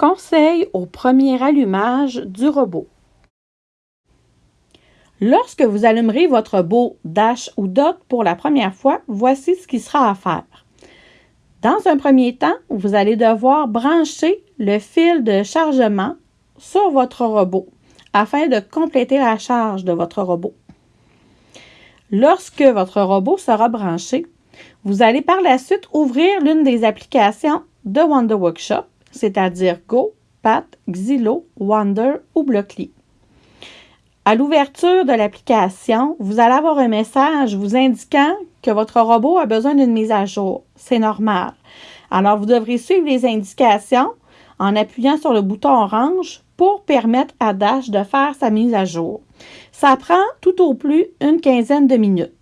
Conseil au premier allumage du robot. Lorsque vous allumerez votre robot Dash ou Dock pour la première fois, voici ce qui sera à faire. Dans un premier temps, vous allez devoir brancher le fil de chargement sur votre robot afin de compléter la charge de votre robot. Lorsque votre robot sera branché, vous allez par la suite ouvrir l'une des applications de Wonder Workshop, c'est-à-dire Go, Pat, Xilo, Wonder ou Blockly. À l'ouverture de l'application, vous allez avoir un message vous indiquant que votre robot a besoin d'une mise à jour. C'est normal. Alors, vous devrez suivre les indications en appuyant sur le bouton orange pour permettre à Dash de faire sa mise à jour. Ça prend tout au plus une quinzaine de minutes.